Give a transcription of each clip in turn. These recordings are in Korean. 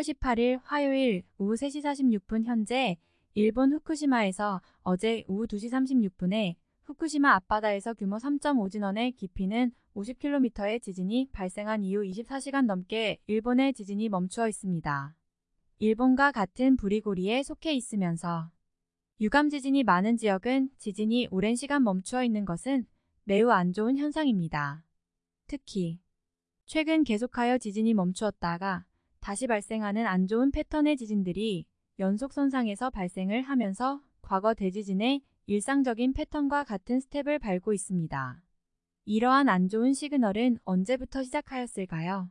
4월 18일 화요일 오후 3시 46분 현재 일본 후쿠시마에서 어제 오후 2시 36분에 후쿠시마 앞바다에서 규모 3.5 진원의 깊이는 50km의 지진이 발생한 이후 24시간 넘게 일본의 지진이 멈추어 있습니다. 일본과 같은 부리고리에 속해 있으면서 유감 지진이 많은 지역은 지진이 오랜 시간 멈추어 있는 것은 매우 안 좋은 현상입니다. 특히 최근 계속하여 지진이 멈추었다가 다시 발생하는 안 좋은 패턴의 지진들이 연속선상에서 발생을 하면서 과거 대지진의 일상적인 패턴과 같은 스텝을 밟고 있습니다. 이러한 안 좋은 시그널은 언제부터 시작하였을까요?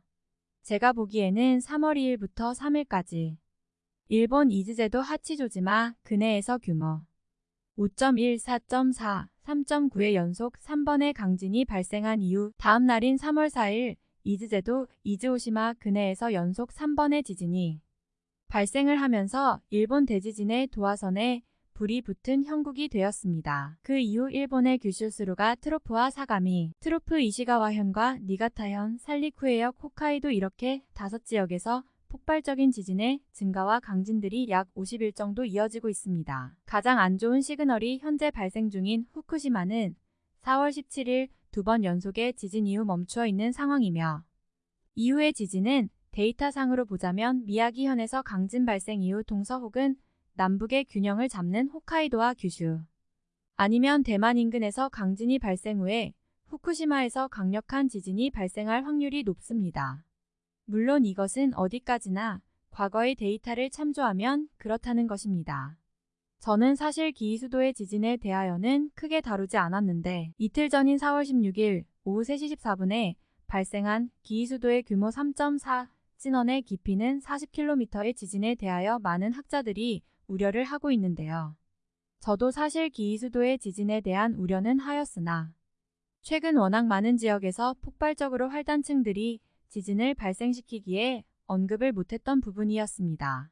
제가 보기에는 3월 2일부터 3일까지 일본 이즈제도 하치조지마 근해에서 규모 5.1, 4.4, 3.9의 연속 3번의 강진이 발생한 이후 다음 날인 3월 4일 이즈제도 이즈오시마 근해에서 연속 3번의 지진이 발생을 하면서 일본 대지진의 도화선에 불이 붙은 형국이 되었습니다. 그 이후 일본의 규슈, 스루가 트로프와 사가미 트로프, 이시카와현과 니가타현, 산리쿠 해역, 홋카이도 이렇게 다섯 지역에서 폭발적인 지진의 증가와 강진들이 약 50일 정도 이어지고 있습니다. 가장 안 좋은 시그널이 현재 발생 중인 후쿠시마는 4월 17일 두 번 연속의 지진 이후 멈추어 있는 상황이며 이후의 지진은 데이터상으로 보자면 미야기현에서 강진 발생 이후 동서 혹은 남북의 균형을 잡는 홋카이도와 규슈 아니면 대만 인근에서 강진이 발생 후에 후쿠시마에서 강력한 지진이 발생할 확률이 높습니다. 물론 이것은 어디까지나 과거의 데이터를 참조하면 그렇다는 것입니다. 저는 사실 기이수도의 지진에 대하여는 크게 다루지 않았는데 이틀 전인 4월 16일 오후 3시 14분에 발생한 기이수도의 규모 3.4 진원의 깊이는 40km의 지진에 대하여 많은 학자들이 우려를 하고 있는데요. 저도 사실 기이수도의 지진에 대한 우려는 하였으나 최근 워낙 많은 지역에서 폭발적으로 활단층들이 지진을 발생시키기에 언급을 못했던 부분이었습니다.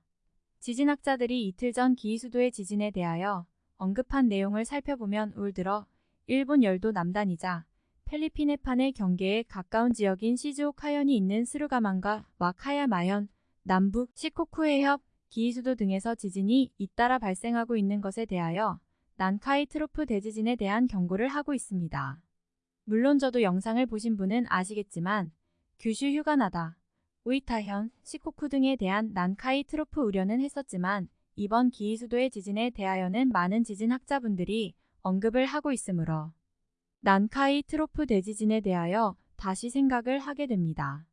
지진학자들이 이틀 전 기이수도의 지진에 대하여 언급한 내용을 살펴보면 올 들어 일본 열도 남단이자 펠리피네판의 경계에 가까운 지역인 시즈오카현이 있는 스루가만과 와카야마현, 남북 시코쿠해협, 기이수도 등에서 지진이 잇따라 발생하고 있는 것에 대하여 난카이 트로프 대지진에 대한 경고를 하고 있습니다. 물론 저도 영상을 보신 분은 아시겠지만 규슈 휴가나다, 오이타현, 시코쿠 등에 대한 난카이 트로프 우려는 했었지만 이번 기이수도의 지진에 대하여는 많은 지진학자분들이 언급을 하고 있으므로 난카이 트로프 대지진에 대하여 다시 생각을 하게 됩니다.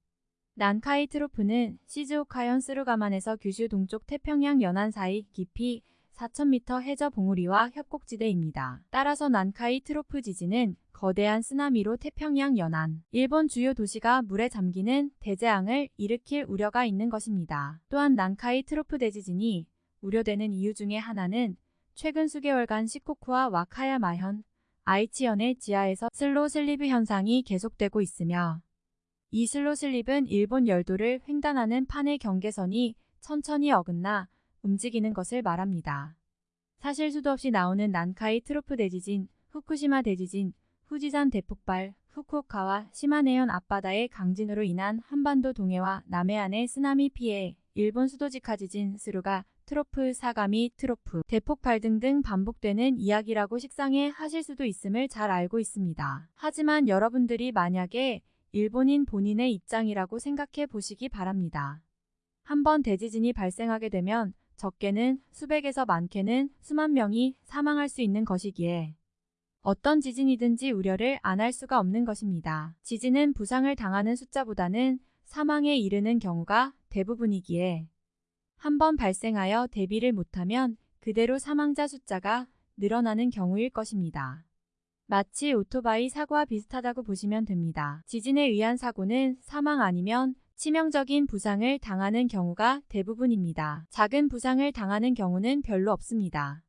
난카이 트로프는 시즈오카현 스루가만에서 규슈 동쪽 태평양 연안 사이 깊이 4,000m 해저 봉우리와 협곡지대입니다. 따라서 난카이 트로프 지진은 거대한 쓰나미로 태평양 연안, 일본 주요 도시가 물에 잠기는 대재앙을 일으킬 우려가 있는 것입니다. 또한 난카이 트로프 대지진이 우려되는 이유 중의 하나는 최근 수개월간 시코쿠와 와카야마현, 아이치현의 지하에서 slow slip 현상이 계속되고 있으며 이 slow slip은 일본 열도를 횡단하는 판의 경계선이 천천히 어긋나 움직이는 것을 말합니다. 사실 수도 없이 나오는 난카이 트로프 대지진, 후쿠시마 대지진, 후지산 대폭발, 후쿠오카와 시마네현 앞바다의 강진으로 인한 한반도 동해와 남해안의 쓰나미 피해, 일본 수도직하 지진 스루가 트로프, 사가미, 트로프, 대폭발 등등 반복되는 이야기라고 식상해 하실 수도 있음을 잘 알고 있습니다. 하지만 여러분들이 만약에 일본인 본인의 입장이라고 생각해 보시기 바랍니다. 한번 대지진이 발생하게 되면 적게는 수백에서 많게는 수만 명이 사망할 수 있는 것이기에 어떤 지진이든지 우려를 안 할 수가 없는 것입니다. 지진은 부상을 당하는 숫자보다는 사망에 이르는 경우가 대부분이기에 한 번 발생하여 대비를 못하면 그대로 사망자 숫자가 늘어나는 경우일 것입니다. 마치 오토바이 사고와 비슷하다고 보시면 됩니다. 지진에 의한 사고는 사망 아니면 치명적인 부상을 당하는 경우가 대부분입니다. 작은 부상을 당하는 경우는 별로 없습니다.